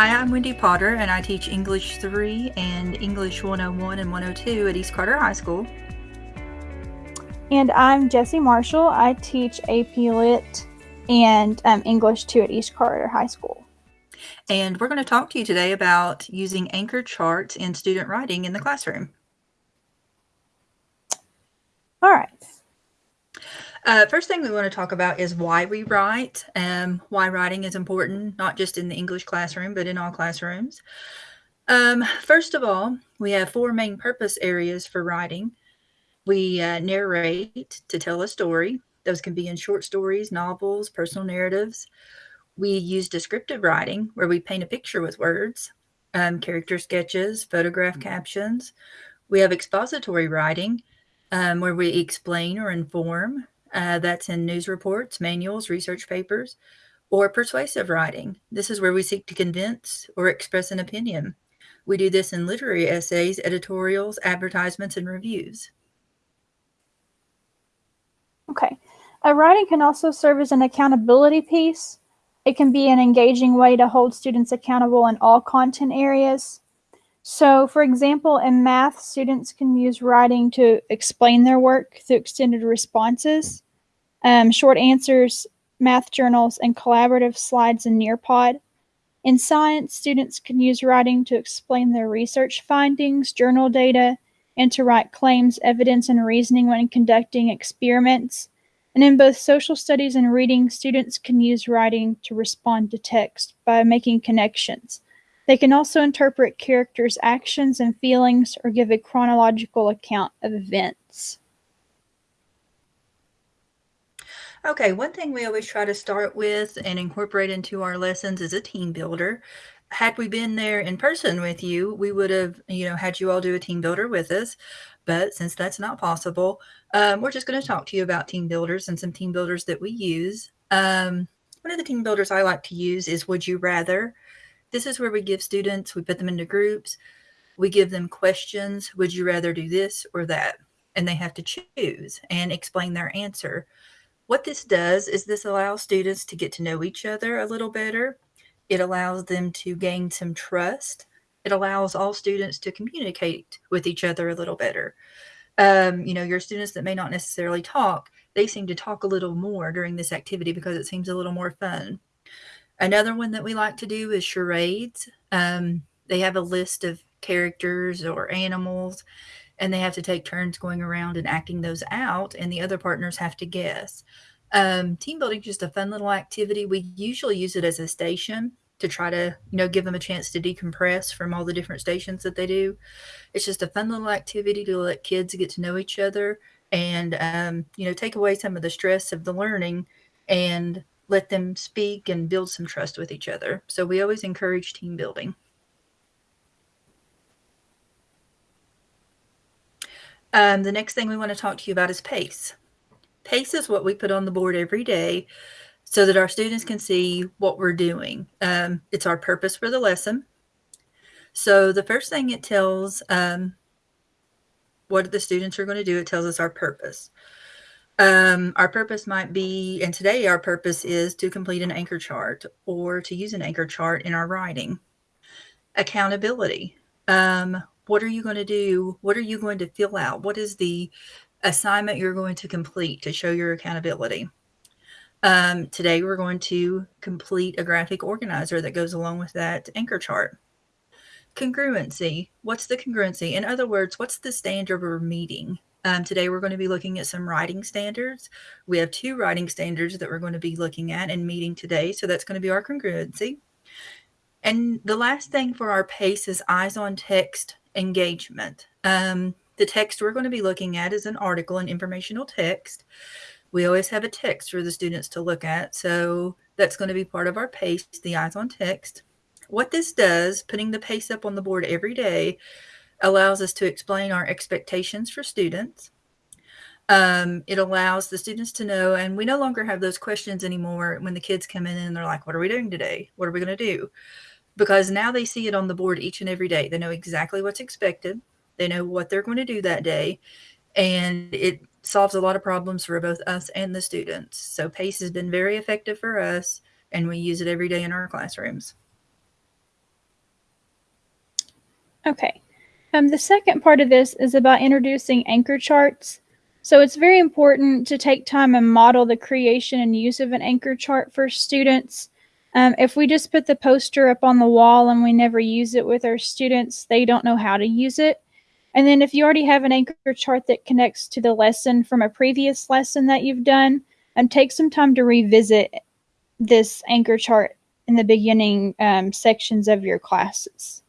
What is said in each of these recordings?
Hi, I'm Wendy Potter, and I teach English 3 and English 101 and 102 at East Carter High School. And I'm Jessie Marshall. I teach AP Lit and um, English 2 at East Carter High School. And we're going to talk to you today about using anchor charts in student writing in the classroom. All right. Uh, first thing we want to talk about is why we write, um, why writing is important, not just in the English classroom, but in all classrooms. Um, first of all, we have four main purpose areas for writing. We uh, narrate to tell a story. Those can be in short stories, novels, personal narratives. We use descriptive writing, where we paint a picture with words, um, character sketches, photograph captions. We have expository writing, um, where we explain or inform. Uh, that's in news reports, manuals, research papers, or persuasive writing. This is where we seek to convince or express an opinion. We do this in literary essays, editorials, advertisements, and reviews. Okay. A writing can also serve as an accountability piece. It can be an engaging way to hold students accountable in all content areas. So, for example, in math, students can use writing to explain their work through extended responses, um, short answers, math journals, and collaborative slides in Nearpod. In science, students can use writing to explain their research findings, journal data, and to write claims, evidence, and reasoning when conducting experiments. And in both social studies and reading, students can use writing to respond to text by making connections. They can also interpret characters' actions and feelings or give a chronological account of events. Okay, one thing we always try to start with and incorporate into our lessons is a team builder. Had we been there in person with you, we would have, you know, had you all do a team builder with us. But since that's not possible, um, we're just going to talk to you about team builders and some team builders that we use. Um, one of the team builders I like to use is Would You Rather? This is where we give students, we put them into groups, we give them questions. Would you rather do this or that? And they have to choose and explain their answer. What this does is this allows students to get to know each other a little better. It allows them to gain some trust. It allows all students to communicate with each other a little better. Um, you know, your students that may not necessarily talk, they seem to talk a little more during this activity because it seems a little more fun. Another one that we like to do is charades. Um, they have a list of characters or animals, and they have to take turns going around and acting those out, and the other partners have to guess. Um, team building is just a fun little activity. We usually use it as a station to try to, you know, give them a chance to decompress from all the different stations that they do. It's just a fun little activity to let kids get to know each other and, um, you know, take away some of the stress of the learning and let them speak and build some trust with each other. So we always encourage team building. Um, the next thing we want to talk to you about is PACE. PACE is what we put on the board every day so that our students can see what we're doing. Um, it's our purpose for the lesson. So the first thing it tells um, what the students are going to do, it tells us our purpose. Um, our purpose might be, and today our purpose is to complete an anchor chart or to use an anchor chart in our writing. Accountability. Um, what are you going to do? What are you going to fill out? What is the assignment you're going to complete to show your accountability? Um, today we're going to complete a graphic organizer that goes along with that anchor chart. Congruency. What's the congruency? In other words, what's the standard we're meeting? Um, today we're going to be looking at some writing standards. We have two writing standards that we're going to be looking at and meeting today. So that's going to be our congruency. And the last thing for our PACE is eyes on text engagement. Um, the text we're going to be looking at is an article, an informational text. We always have a text for the students to look at. So that's going to be part of our PACE, the eyes on text. What this does, putting the PACE up on the board every day, allows us to explain our expectations for students. Um, it allows the students to know, and we no longer have those questions anymore when the kids come in and they're like, What are we doing today? What are we going to do? Because now they see it on the board each and every day. They know exactly what's expected, they know what they're going to do that day, and it solves a lot of problems for both us and the students. So, PACE has been very effective for us, and we use it every day in our classrooms. Okay. Um, the second part of this is about introducing anchor charts. So it's very important to take time and model the creation and use of an anchor chart for students. Um, if we just put the poster up on the wall and we never use it with our students, they don't know how to use it. And then if you already have an anchor chart that connects to the lesson from a previous lesson that you've done, um, take some time to revisit this anchor chart in the beginning um, sections of your classes.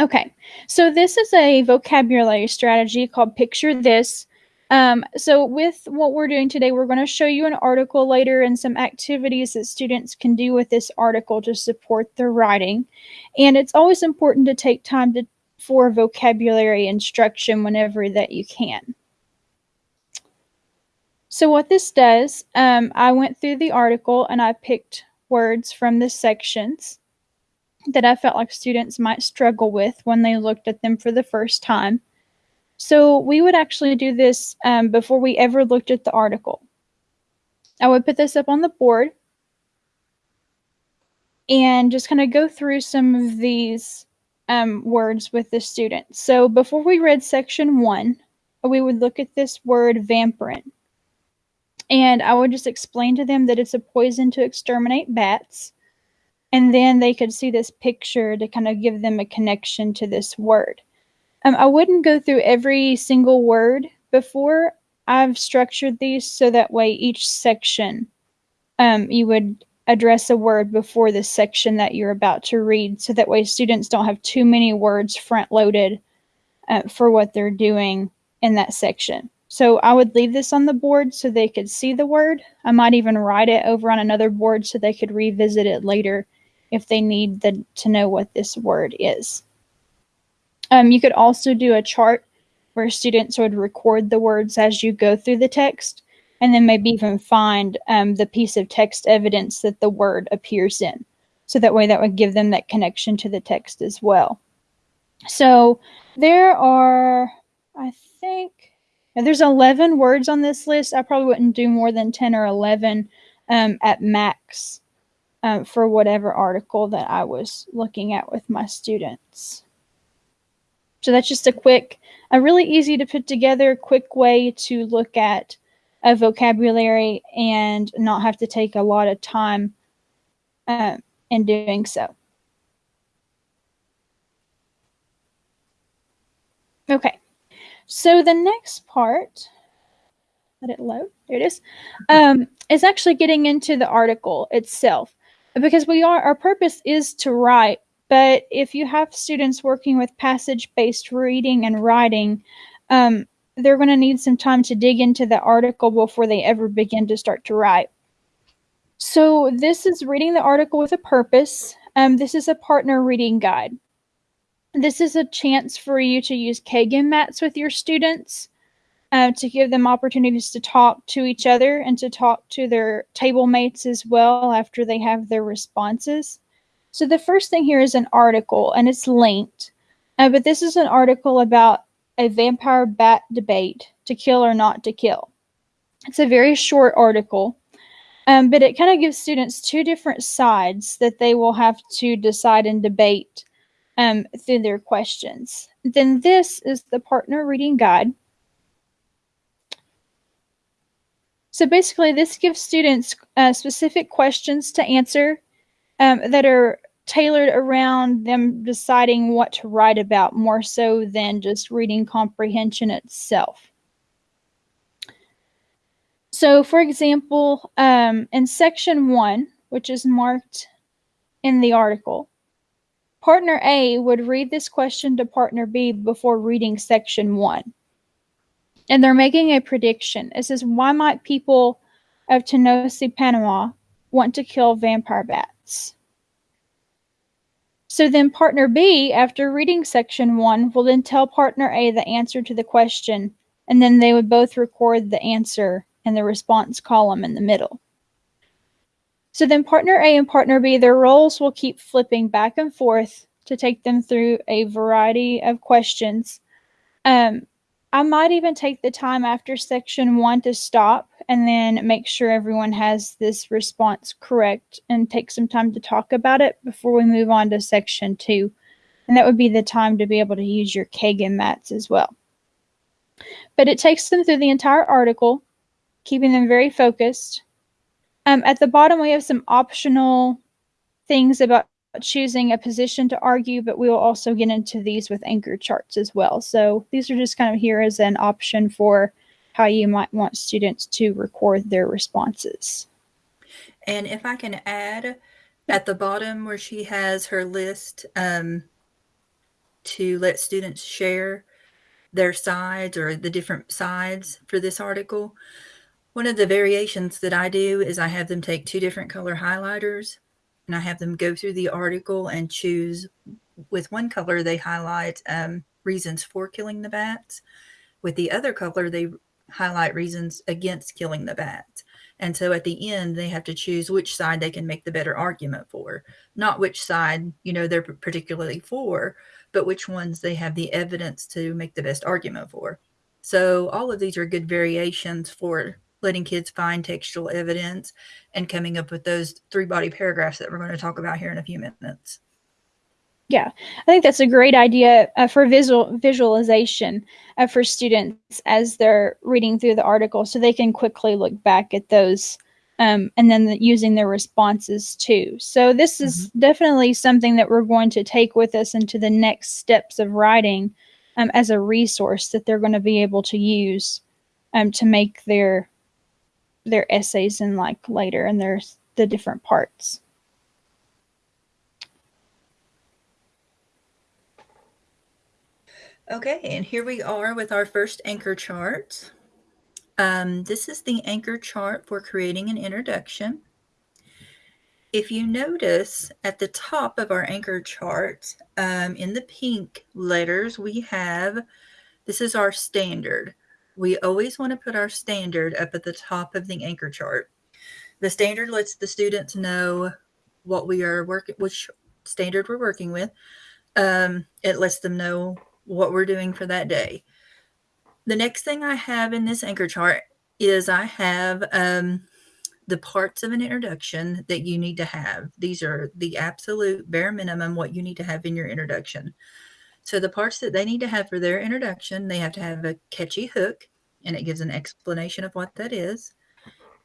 Okay, so this is a vocabulary strategy called Picture This. Um, so with what we're doing today, we're going to show you an article later and some activities that students can do with this article to support their writing. And it's always important to take time to, for vocabulary instruction whenever that you can. So what this does, um, I went through the article and I picked words from the sections that I felt like students might struggle with when they looked at them for the first time. So we would actually do this um, before we ever looked at the article. I would put this up on the board and just kind of go through some of these um, words with the students. So before we read section one, we would look at this word vampirin. And I would just explain to them that it's a poison to exterminate bats and then they could see this picture to kind of give them a connection to this word. Um, I wouldn't go through every single word before. I've structured these so that way each section um, you would address a word before the section that you're about to read, so that way students don't have too many words front loaded uh, for what they're doing in that section. So I would leave this on the board so they could see the word. I might even write it over on another board so they could revisit it later if they need the, to know what this word is. Um, you could also do a chart where students would record the words as you go through the text and then maybe even find um, the piece of text evidence that the word appears in. So that way that would give them that connection to the text as well. So there are, I think, there's 11 words on this list. I probably wouldn't do more than 10 or 11 um, at max um, for whatever article that I was looking at with my students. So that's just a quick, a really easy to put together, quick way to look at a vocabulary and not have to take a lot of time uh, in doing so. Okay, so the next part, let it load, there it is, um, is actually getting into the article itself because we are our purpose is to write but if you have students working with passage based reading and writing um, they're going to need some time to dig into the article before they ever begin to start to write. So this is reading the article with a purpose. Um, this is a partner reading guide. This is a chance for you to use Kagan mats with your students uh, to give them opportunities to talk to each other and to talk to their table mates as well after they have their responses. So the first thing here is an article, and it's linked. Uh, but this is an article about a vampire bat debate to kill or not to kill. It's a very short article, um, but it kind of gives students two different sides that they will have to decide and debate um, through their questions. Then this is the partner reading guide. So basically, this gives students uh, specific questions to answer um, that are tailored around them deciding what to write about more so than just reading comprehension itself. So, for example, um, in section one, which is marked in the article, partner A would read this question to partner B before reading section one and they're making a prediction. It says, why might people of Tonosí, Panama want to kill vampire bats? So then partner B, after reading section one, will then tell partner A the answer to the question, and then they would both record the answer in the response column in the middle. So then partner A and partner B, their roles will keep flipping back and forth to take them through a variety of questions. Um, I might even take the time after section one to stop and then make sure everyone has this response correct and take some time to talk about it before we move on to section two. And that would be the time to be able to use your Kagan mats as well. But it takes them through the entire article, keeping them very focused. Um, at the bottom, we have some optional things about choosing a position to argue, but we will also get into these with anchor charts as well. So these are just kind of here as an option for how you might want students to record their responses. And if I can add at the bottom where she has her list um, to let students share their sides or the different sides for this article, one of the variations that I do is I have them take two different color highlighters and I have them go through the article and choose with one color they highlight um, reasons for killing the bats. With the other color, they highlight reasons against killing the bats. And so at the end, they have to choose which side they can make the better argument for, not which side, you know, they're particularly for, but which ones they have the evidence to make the best argument for. So all of these are good variations for letting kids find textual evidence and coming up with those three body paragraphs that we're going to talk about here in a few minutes. Yeah, I think that's a great idea uh, for visual visualization uh, for students as they're reading through the article, so they can quickly look back at those um, and then the, using their responses too. So this is mm-hmm. definitely something that we're going to take with us into the next steps of writing um, as a resource that they're going to be able to use um, to make their their essays and like later and there's the different parts. Okay, and here we are with our first anchor chart. Um, this is the anchor chart for creating an introduction. If you notice at the top of our anchor chart, um, in the pink letters, we have, this is our standard we always want to put our standard up at the top of the anchor chart. The standard lets the students know what we are working, which standard we're working with. Um, it lets them know what we're doing for that day. The next thing I have in this anchor chart is I have um, the parts of an introduction that you need to have. These are the absolute bare minimum what you need to have in your introduction. So the parts that they need to have for their introduction, they have to have a catchy hook, and it gives an explanation of what that is.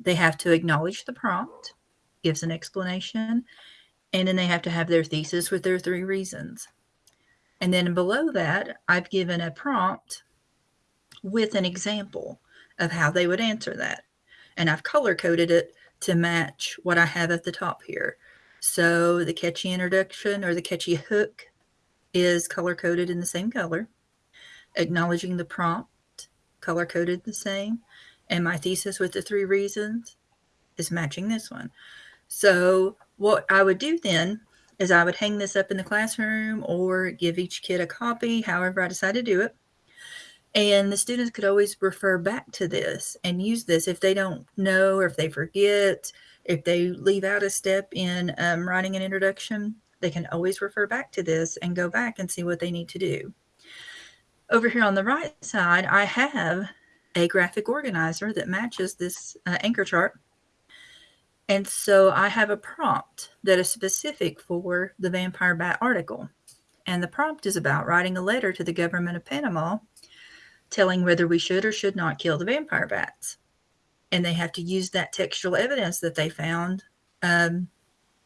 They have to acknowledge the prompt, gives an explanation, and then they have to have their thesis with their three reasons. And then below that, I've given a prompt with an example of how they would answer that. And I've color coded it to match what I have at the top here. So the catchy introduction or the catchy hook is color coded in the same color. Acknowledging the prompt, color coded the same. And my thesis with the three reasons is matching this one. So what I would do then is I would hang this up in the classroom or give each kid a copy, however I decide to do it. And the students could always refer back to this and use this if they don't know or if they forget, if they leave out a step in um, writing an introduction, they can always refer back to this and go back and see what they need to do. Over here on the right side, I have a graphic organizer that matches this uh, anchor chart. And so I have a prompt that is specific for the vampire bat article. And the prompt is about writing a letter to the government of Panama telling whether we should or should not kill the vampire bats. And they have to use that textual evidence that they found um,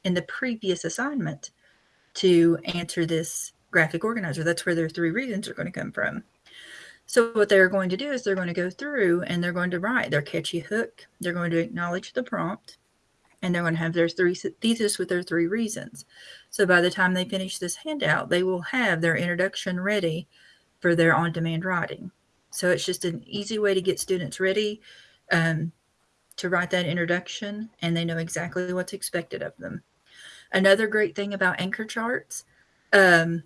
in the previous assignment to answer this graphic organizer. That's where their three reasons are going to come from. So what they're going to do is they're going to go through and they're going to write their catchy hook. They're going to acknowledge the prompt and they're going to have their three thesis with their three reasons. So by the time they finish this handout, they will have their introduction ready for their on-demand writing. So it's just an easy way to get students ready um, to write that introduction and they know exactly what's expected of them. Another great thing about anchor charts, um,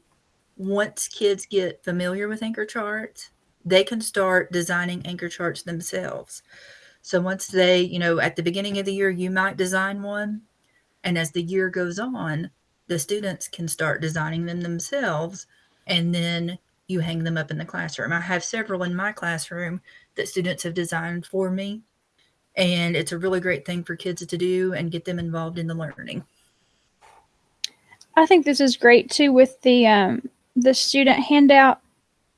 once kids get familiar with anchor charts, they can start designing anchor charts themselves. So once they, you know, at the beginning of the year, you might design one. And as the year goes on, the students can start designing them themselves. And then you hang them up in the classroom. I have several in my classroom that students have designed for me. And it's a really great thing for kids to do and get them involved in the learning. I think this is great too with the um, the student handout,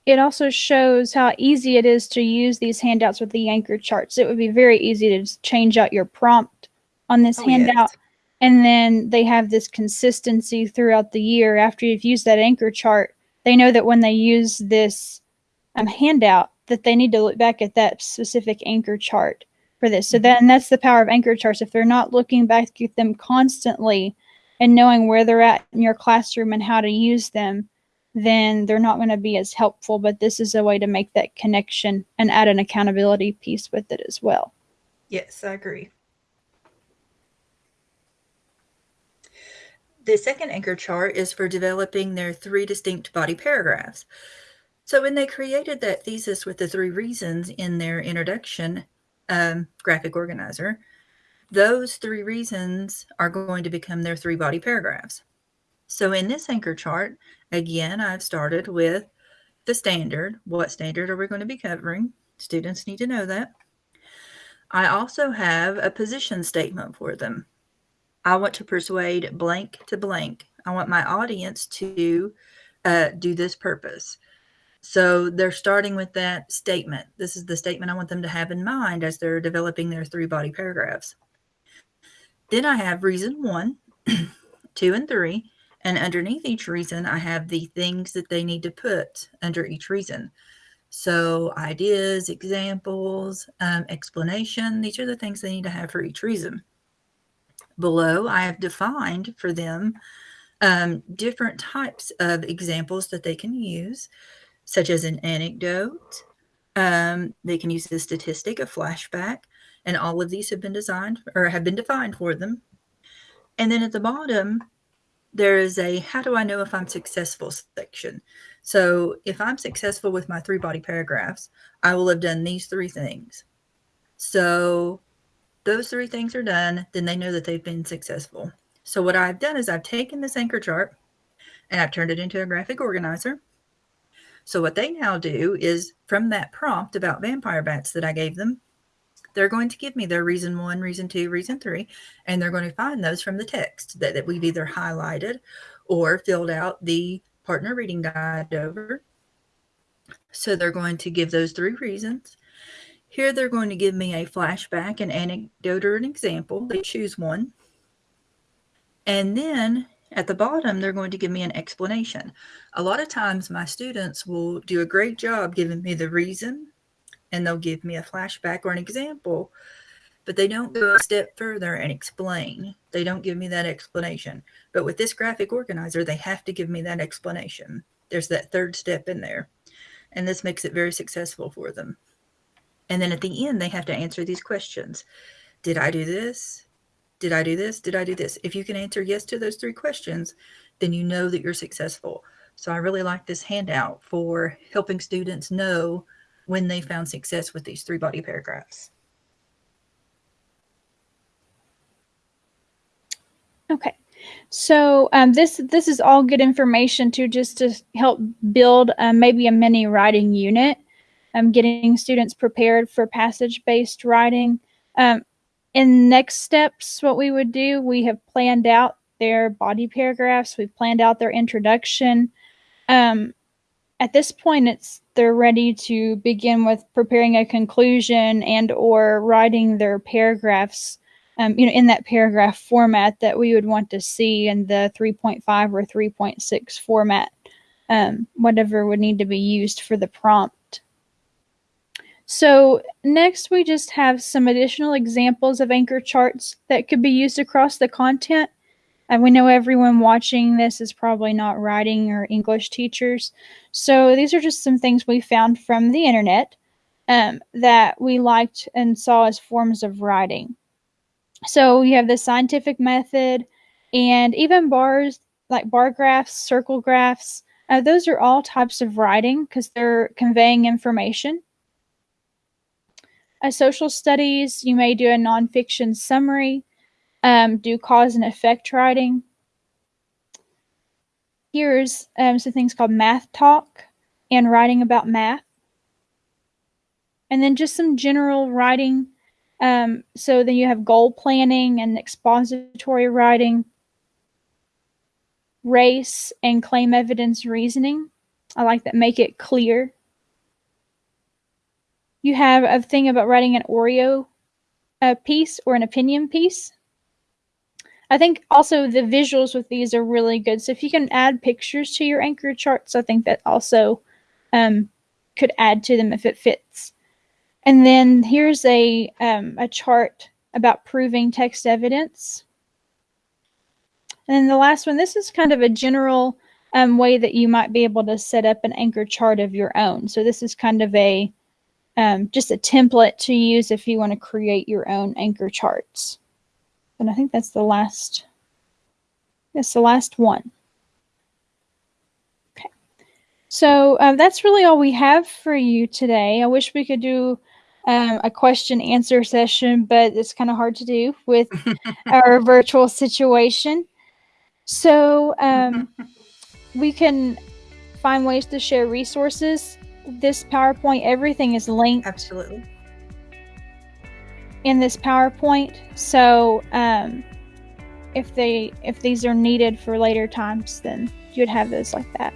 it also shows how easy it is to use these handouts with the anchor charts. It would be very easy to just change out your prompt on this Oh, handout. yes. And then they have this consistency throughout the year. After you've used that anchor chart, they know that when they use this um, handout, that they need to look back at that specific anchor chart for this. So then that's the power of anchor charts. If they're not looking back at them constantly and knowing where they're at in your classroom and how to use them, then they're not going to be as helpful. But this is a way to make that connection and add an accountability piece with it as well. Yes, I agree. The second anchor chart is for developing their three distinct body paragraphs. So when they created that thesis with the three reasons in their introduction um, graphic organizer, those three reasons are going to become their three body paragraphs. So in this anchor chart, again, I've started with the standard. What standard are we going to be covering? Students need to know that. I also have a position statement for them. I want to persuade blank to blank. I want my audience to uh, do this purpose. So they're starting with that statement. This is the statement I want them to have in mind as they're developing their three body paragraphs. Then I have reason one, two, and three. And underneath each reason, I have the things that they need to put under each reason. So ideas, examples, um, explanation, these are the things they need to have for each reason. Below, I have defined for them um, different types of examples that they can use, such as an anecdote. Um, they can use a statistic, a flashback, and all of these have been designed or have been defined for them. And then at the bottom, there is a how do I know if I'm successful section. So if I'm successful with my three body paragraphs, I will have done these three things. So those three things are done, then they know that they've been successful. So what I've done is I've taken this anchor chart and I've turned it into a graphic organizer. So what they now do is from that prompt about vampire bats that I gave them, they're going to give me their reason one, reason two, reason three, and they're going to find those from the text that, that we've either highlighted or filled out the partner reading guide over. So they're going to give those three reasons. Here they're going to give me a flashback, an anecdote, or an example. They choose one. And then at the bottom, they're going to give me an explanation. A lot of times, my students will do a great job giving me the reason, and they'll give me a flashback or an example, but they don't go a step further and explain. They don't give me that explanation. But with this graphic organizer, they have to give me that explanation. There's that third step in there, and this makes it very successful for them. And then at the end, they have to answer these questions Did I do this? Did I do this? Did I do this? If you can answer yes to those three questions, then you know that you're successful. So I really like this handout for helping students know when they found success with these three body paragraphs. Okay. So um, this this is all good information to just to help build um, maybe a mini writing unit, um, getting students prepared for passage based writing. Um, in next steps, what we would do, we have planned out their body paragraphs. We've planned out their introduction. Um, at this point, it's they're ready to begin with preparing a conclusion and or writing their paragraphs um, you know, in that paragraph format that we would want to see in the 3.5 or 3.6 format, um, whatever would need to be used for the prompt. So next we just have some additional examples of anchor charts that could be used across the content. And we know everyone watching this is probably not writing or English teachers. So these are just some things we found from the internet um, that we liked and saw as forms of writing. So you have the scientific method and even bars like bar graphs, circle graphs. Uh, those are all types of writing because they're conveying information. A social studies, you may do a nonfiction summary, um, do cause and effect writing. Here's um, some things called math talk and writing about math. And then just some general writing um, so then you have goal planning and expository writing, race and claim evidence reasoning. I like that. Make it clear. You have a thing about writing an Oreo uh, piece or an opinion piece. I think also the visuals with these are really good. So if you can add pictures to your anchor charts, I think that also um, could add to them if it fits. And then here's a, um, a chart about proving text evidence. And then the last one, this is kind of a general um, way that you might be able to set up an anchor chart of your own. So this is kind of a um, just a template to use if you want to create your own anchor charts. And I think that's the last, that's the last one. Okay. So um, that's really all we have for you today. I wish we could do um, a question answer session, but it's kind of hard to do with our virtual situation. So um, we can find ways to share resources. This PowerPoint, everything is linked. Absolutely in this PowerPoint. So um, if they if these are needed for later times, then you'd have those like that.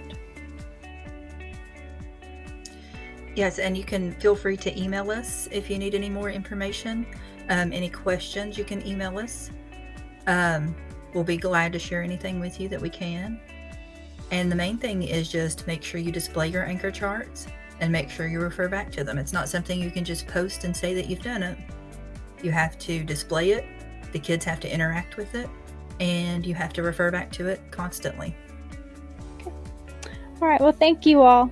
Yes, and you can feel free to email us if you need any more information. Um, any questions, you can email us. Um, we'll be glad to share anything with you that we can. And the main thing is just make sure you display your anchor charts and make sure you refer back to them. It's not something you can just post and say that you've done it. You have to display it, the kids have to interact with it, and you have to refer back to it constantly. All right, well, thank you all.